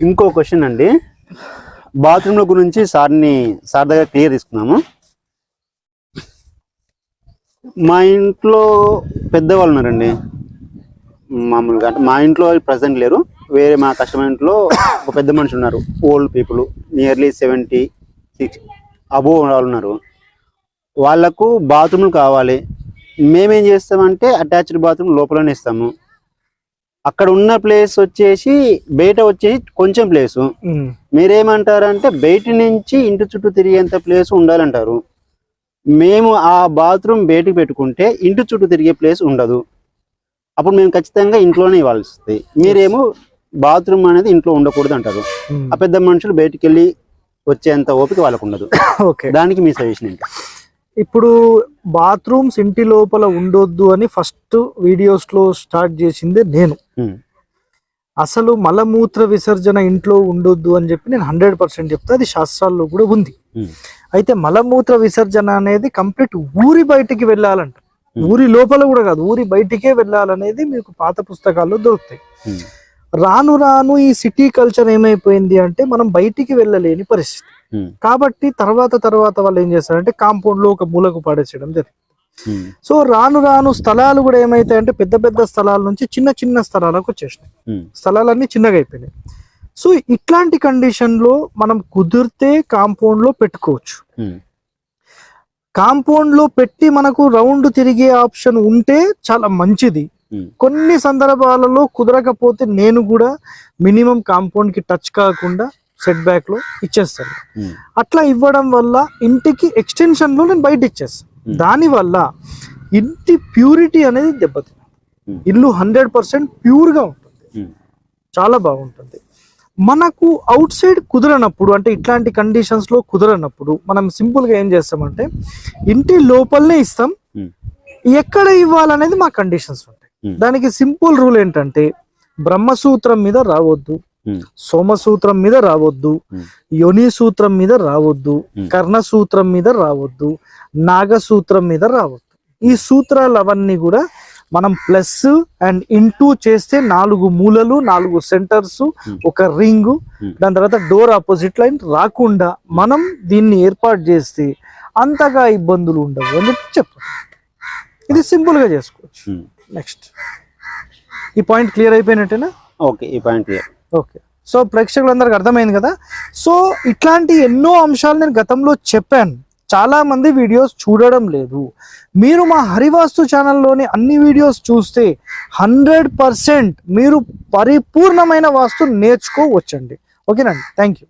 ఇంకో క్వశ్చన్ అండి. బాత్రూమ్ల గురించి సార్ని సార్ దగ్గర క్లియర్ తీసుకున్నాము మా ఇంట్లో పెద్దవాళ్ళు ఉన్నారండి. మామూలుగా అంటే మా ఇంట్లో ప్రజెంట్ లేరు. వేరే మా కస్టమర్ ఇంట్లో ఒక పెద్ద మనిషి ఉన్నారు. Old people nearly seventy six above వాళ్ళు ఉన్నారు. వాళ్ళకు బాత్రూమ్లు కావాలి. మేమేం చేస్తామంటే అటాచ్డ్ బాత్రూమ్ లోపలనే ఇస్తాము. అక్కడ ఉన్న ప్లేస్ వచ్చేసి బయట వచ్చేసి కొంచెం ప్లేసు మీరేమంటారంటే బయట నుంచి ఇంటి చుట్టూ తిరిగేంత ప్లేస్ ఉండాలంటారు. మేము ఆ బాత్రూమ్ బయటికి పెట్టుకుంటే ఇంటి చుట్టూ తిరిగే ప్లేస్ ఉండదు. అప్పుడు మేము ఖచ్చితంగా ఇంట్లోనే ఇవ్వాల్సి వస్తుంది మీరేమో బాత్రూమ్ అనేది ఇంట్లో ఉండకూడదు అంటారు ఆ పెద్ద మనుషులు బయటికి వెళ్ళి వచ్చేంత ఓపిక వాళ్ళకు ఉండదు. ఓకే. దానికి మీ సజెషన్ ఏంటి? ఇప్పుడు బాత్రూమ్స్ ఇంటి లోపల ఉండొద్దు అని ఫస్ట్ వీడియోస్లో స్టార్ట్ చేసిందే నేను. అసలు మలమూత్ర విసర్జన ఇంట్లో ఉండొద్దు అని చెప్పి నేను హండ్రెడ్ పర్సెంట్ చెప్తా అది శాస్త్రాల్లో కూడా ఉంది. అయితే మలమూత్ర విసర్జన అనేది కంప్లీట్ ఊరి బయటికి వెళ్ళాలంట. ఊరి లోపల కూడా కాదు ఊరి బయటికే వెళ్ళాలనేది మీకు పాత పుస్తకాల్లో దొరుకుతాయి. రాను రాను ఈ సిటీ కల్చర్ ఏమైపోయింది అంటే మనం బయటికి వెళ్ళలేని పరిస్థితి. కాబట్టి తర్వాత తర్వాత వాళ్ళు ఏం చేస్తారంటే కాంపౌండ్లో ఒక మూలకు పడేసేయడం జరిగింది. సో రాను రాను స్థలాలు కూడా ఏమైతాయంటే పెద్ద పెద్ద స్థలాల నుంచి చిన్న చిన్న స్థలాలకు వచ్చేసినాయి. స్థలాలన్నీ చిన్నగా అయిపోయినాయి. సో ఇట్లాంటి కండిషన్లో మనం కుదిరితే కాంపౌండ్లో పెట్టుకోవచ్చు. కాంపౌండ్లో పెట్టి మనకు రౌండ్ తిరిగే ఆప్షన్ ఉంటే చాలా మంచిది. కొన్ని సందర్భాలలో కుదరకపోతే నేను కూడా మినిమం కాంపౌండ్కి టచ్ కాకుండా సెట్ బ్యాక్లో ఇచ్చేస్తాను. అట్లా ఇవ్వడం వల్ల ఇంటికి ఎక్స్టెన్షన్లో నేను బయట ఇచ్చేస్తాను. Hmm. దాని వల్ల ఇంటి ప్యూరిటీ అనేది దెబ్బతింది. ఇల్లు హండ్రెడ్ పర్సెంట్ ప్యూర్గా ఉంటుంది. చాలా బాగుంటుంది. మనకు అవుట్ సైడ్ కుదరనప్పుడు అంటే ఇట్లాంటి కండిషన్స్లో కుదరనప్పుడు మనం సింపుల్గా ఏం చేస్తామంటే ఇంటి లోపలనే ఇస్తాం. ఎక్కడ ఇవ్వాలనేది మా కండిషన్స్ ఉంటాయి. దానికి సింపుల్ రూల్ ఏంటంటే బ్రహ్మసూత్రం మీద రావద్దు ఉమ్, సోమసూత్రం మీద రావద్దు Hmm. యోని సూత్రం మీద రావద్దు Hmm. కర్ణసూత్రం మీద రావద్దు నాగసూత్రం మీద రావద్దు ఈ సూత్రాలు అవన్నీ కూడా మనం ప్లస్ అండ్ ఇంటూ చేస్తే నాలుగు మూలలు నాలుగు సెంటర్స్ Hmm. ఒక రింగ్ Hmm. దాని తర్వాత డోర్ ఆపోజిట్ లైన్ రాకుండా మనం దీన్ని ఏర్పాటు చేస్తే అంతగా ఇబ్బందులు ఉండవు అని చెప్పి ఇది సింపుల్గా చేసుకోవచ్చు ఉమ్. నెక్స్ట్ ఈ పాయింట్ క్లియర్ అయిపోయినట్టేనా? ఓకే ఈ పాయింట్ క్లియర్ ఓకే సో ప్రేక్షకులందరికి అర్థమైంది కదా? సో ఇట్లాంటి ఎన్నో అంశాలు నేను గతంలో చెప్పాను. చాలా మంది వీడియోస్ చూడడం లేదు. మీరు మా హరివాస్తు ఛానల్లోని అన్ని వీడియోస్ చూస్తే హండ్రెడ్ పర్సెంట్ మీరు పరిపూర్ణమైన వాస్తు నేర్చుకోవచ్చండి. ఓకేనండి థ్యాంక్ యూ